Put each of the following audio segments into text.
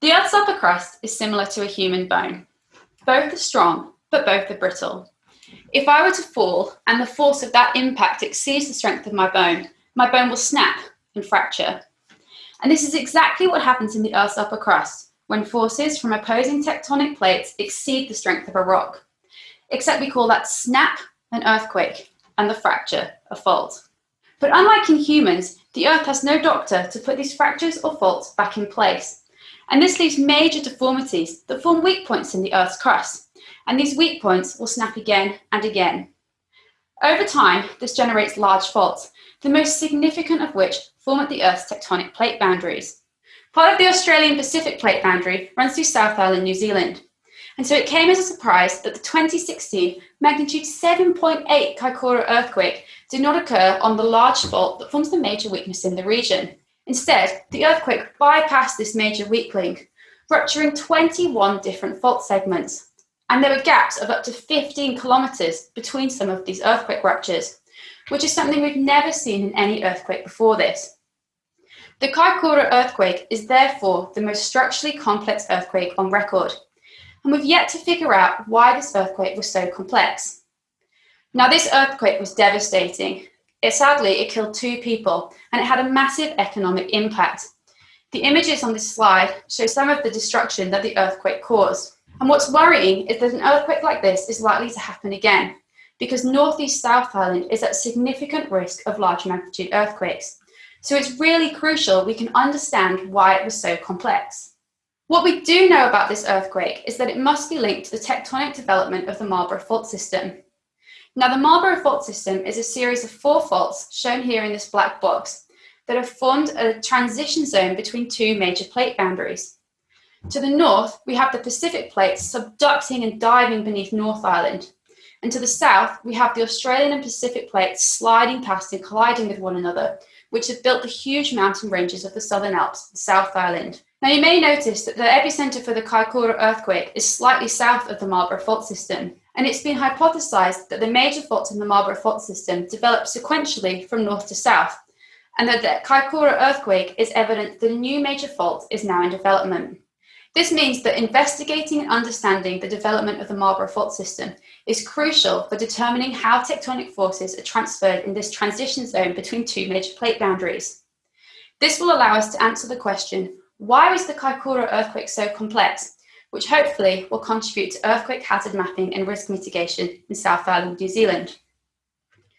The Earth's upper crust is similar to a human bone. Both are strong, but both are brittle. If I were to fall and the force of that impact exceeds the strength of my bone, my bone will snap and fracture. And this is exactly what happens in the Earth's upper crust when forces from opposing tectonic plates exceed the strength of a rock. Except we call that snap an earthquake and the fracture a fault. But unlike in humans, the Earth has no doctor to put these fractures or faults back in place. And this leaves major deformities that form weak points in the Earth's crust. And these weak points will snap again and again. Over time, this generates large faults, the most significant of which form at the Earth's tectonic plate boundaries. Part of the Australian Pacific plate boundary runs through South Island, New Zealand. And so it came as a surprise that the 2016 magnitude 7.8 Kaikoura earthquake did not occur on the large fault that forms the major weakness in the region. Instead, the earthquake bypassed this major weak link, rupturing 21 different fault segments. And there were gaps of up to 15 kilometres between some of these earthquake ruptures, which is something we've never seen in any earthquake before this. The Kaikoura earthquake is therefore the most structurally complex earthquake on record, and we've yet to figure out why this earthquake was so complex. Now, this earthquake was devastating, it, sadly, it killed two people and it had a massive economic impact. The images on this slide show some of the destruction that the earthquake caused. And what's worrying is that an earthquake like this is likely to happen again because Northeast South Island is at significant risk of large magnitude earthquakes. So it's really crucial we can understand why it was so complex. What we do know about this earthquake is that it must be linked to the tectonic development of the Marlborough Fault System. Now, the Marlborough fault system is a series of four faults shown here in this black box that have formed a transition zone between two major plate boundaries. To the north, we have the Pacific plate subducting and diving beneath North Island. And to the south, we have the Australian and Pacific plates sliding past and colliding with one another, which have built the huge mountain ranges of the Southern Alps, the South Island. Now, you may notice that the epicenter for the Kaikoura earthquake is slightly south of the Marlborough fault system, and it's been hypothesized that the major faults in the Marlborough fault system developed sequentially from north to south, and that the Kaikoura earthquake is evidence that a new major fault is now in development. This means that investigating and understanding the development of the Marlborough fault system is crucial for determining how tectonic forces are transferred in this transition zone between two major plate boundaries. This will allow us to answer the question, why was the Kaikoura earthquake so complex which hopefully will contribute to earthquake hazard mapping and risk mitigation in South Island, New Zealand.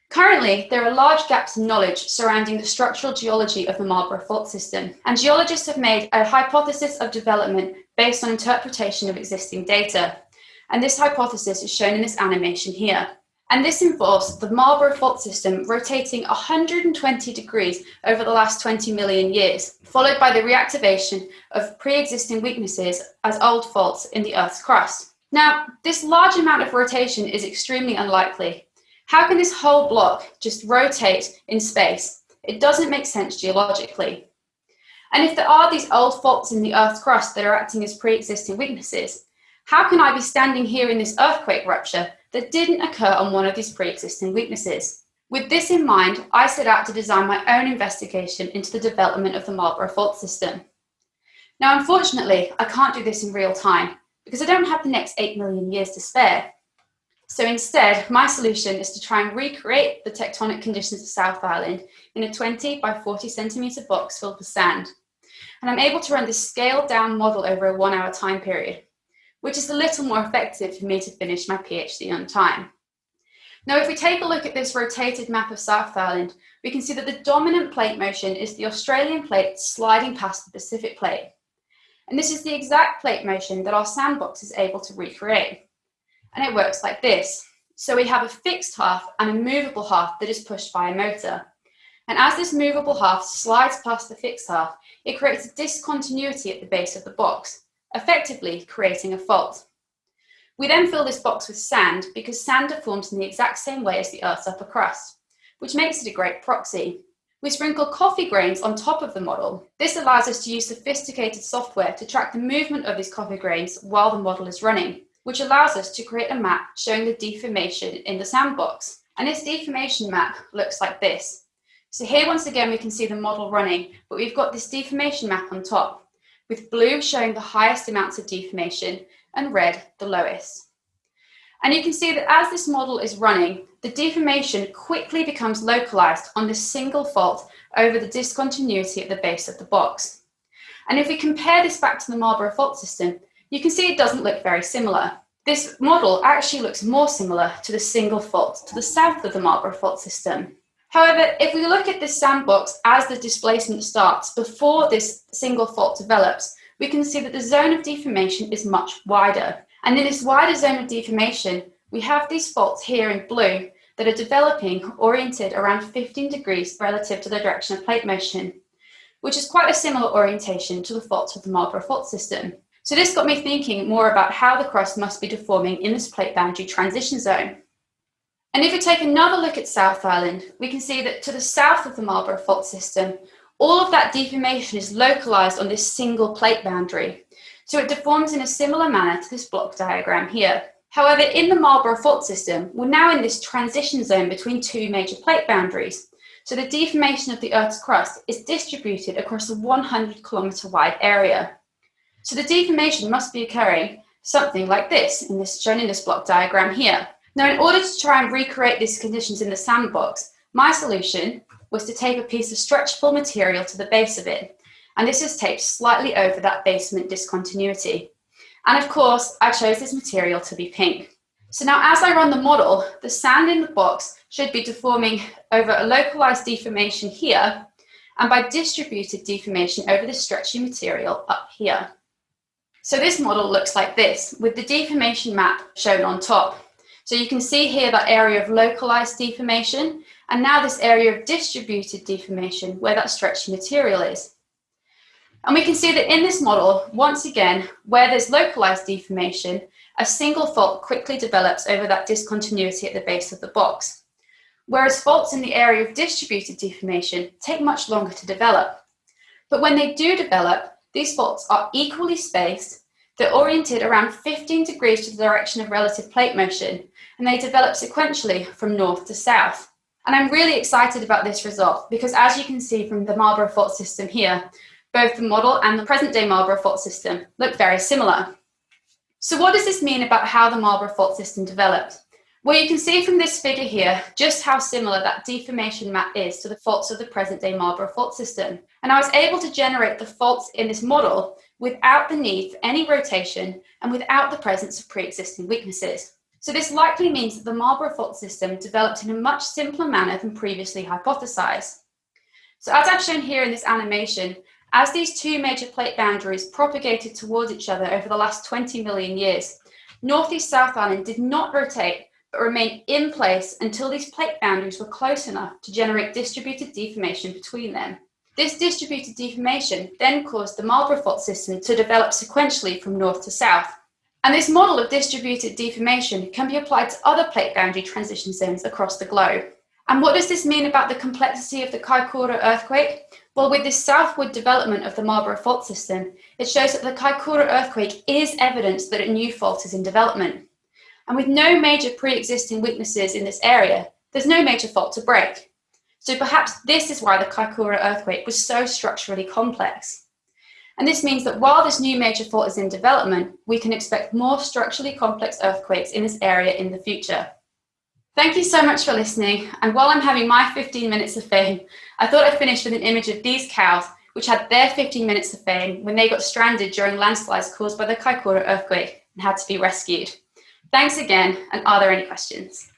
Currently, there are large gaps in knowledge surrounding the structural geology of the Marlborough Fault System, and geologists have made a hypothesis of development based on interpretation of existing data. And this hypothesis is shown in this animation here. And this involves the Marlborough Fault System rotating 120 degrees over the last 20 million years, followed by the reactivation of pre-existing weaknesses as old faults in the Earth's crust. Now, this large amount of rotation is extremely unlikely. How can this whole block just rotate in space? It doesn't make sense geologically. And if there are these old faults in the Earth's crust that are acting as pre-existing weaknesses, how can I be standing here in this earthquake rupture that didn't occur on one of these pre-existing weaknesses. With this in mind, I set out to design my own investigation into the development of the Marlborough fault system. Now, unfortunately, I can't do this in real time because I don't have the next 8 million years to spare. So instead, my solution is to try and recreate the tectonic conditions of South Island in a 20 by 40 centimetre box filled with sand. And I'm able to run this scaled down model over a one hour time period which is a little more effective for me to finish my PhD on time. Now, if we take a look at this rotated map of South Island, we can see that the dominant plate motion is the Australian plate sliding past the Pacific plate. And this is the exact plate motion that our sandbox is able to recreate. And it works like this. So we have a fixed half and a movable half that is pushed by a motor. And as this movable half slides past the fixed half, it creates a discontinuity at the base of the box, effectively creating a fault. We then fill this box with sand because sand deforms in the exact same way as the Earth's upper crust, which makes it a great proxy. We sprinkle coffee grains on top of the model. This allows us to use sophisticated software to track the movement of these coffee grains while the model is running, which allows us to create a map showing the deformation in the sandbox. And this deformation map looks like this. So here once again we can see the model running, but we've got this deformation map on top with blue showing the highest amounts of deformation and red the lowest. And you can see that as this model is running, the deformation quickly becomes localized on this single fault over the discontinuity at the base of the box. And if we compare this back to the Marlborough fault system, you can see it doesn't look very similar. This model actually looks more similar to the single fault to the south of the Marlborough fault system. However, if we look at this sandbox as the displacement starts before this single fault develops, we can see that the zone of deformation is much wider. And in this wider zone of deformation, we have these faults here in blue that are developing oriented around 15 degrees relative to the direction of plate motion, which is quite a similar orientation to the faults of the Marlborough fault system. So this got me thinking more about how the crust must be deforming in this plate boundary transition zone. And if we take another look at South Island, we can see that to the south of the Marlborough fault system, all of that deformation is localized on this single plate boundary. So it deforms in a similar manner to this block diagram here. However, in the Marlborough fault system, we're now in this transition zone between two major plate boundaries. So the deformation of the Earth's crust is distributed across a 100 kilometer wide area. So the deformation must be occurring something like this, in this shown in this block diagram here. Now, in order to try and recreate these conditions in the sandbox, my solution was to tape a piece of stretchable material to the base of it. And this is taped slightly over that basement discontinuity. And of course, I chose this material to be pink. So now as I run the model, the sand in the box should be deforming over a localized deformation here and by distributed deformation over the stretchy material up here. So this model looks like this, with the deformation map shown on top. So you can see here that area of localized deformation, and now this area of distributed deformation where that stretchy material is. And we can see that in this model, once again, where there's localized deformation, a single fault quickly develops over that discontinuity at the base of the box. Whereas faults in the area of distributed deformation take much longer to develop. But when they do develop, these faults are equally spaced, they're oriented around 15 degrees to the direction of relative plate motion, and they develop sequentially from north to south. And I'm really excited about this result because as you can see from the Marlborough fault system here, both the model and the present day Marlborough fault system look very similar. So what does this mean about how the Marlborough fault system developed? Well, you can see from this figure here just how similar that deformation map is to the faults of the present day Marlborough fault system. And I was able to generate the faults in this model without the need for any rotation and without the presence of pre-existing weaknesses. So this likely means that the Marlborough fault system developed in a much simpler manner than previously hypothesized. So as I've shown here in this animation, as these two major plate boundaries propagated towards each other over the last 20 million years, Northeast South Island did not rotate but remained in place until these plate boundaries were close enough to generate distributed deformation between them. This distributed deformation then caused the Marlborough fault system to develop sequentially from north to south. And this model of distributed deformation can be applied to other plate boundary transition zones across the globe. And what does this mean about the complexity of the Kaikoura earthquake? Well, with this southward development of the Marlborough fault system, it shows that the Kaikoura earthquake is evidence that a new fault is in development. And with no major pre-existing weaknesses in this area, there's no major fault to break. So perhaps this is why the Kaikoura earthquake was so structurally complex. And this means that while this new major fault is in development, we can expect more structurally complex earthquakes in this area in the future. Thank you so much for listening. And while I'm having my 15 minutes of fame, I thought I'd finish with an image of these cows, which had their 15 minutes of fame when they got stranded during landslides caused by the Kaikoura earthquake and had to be rescued. Thanks again, and are there any questions?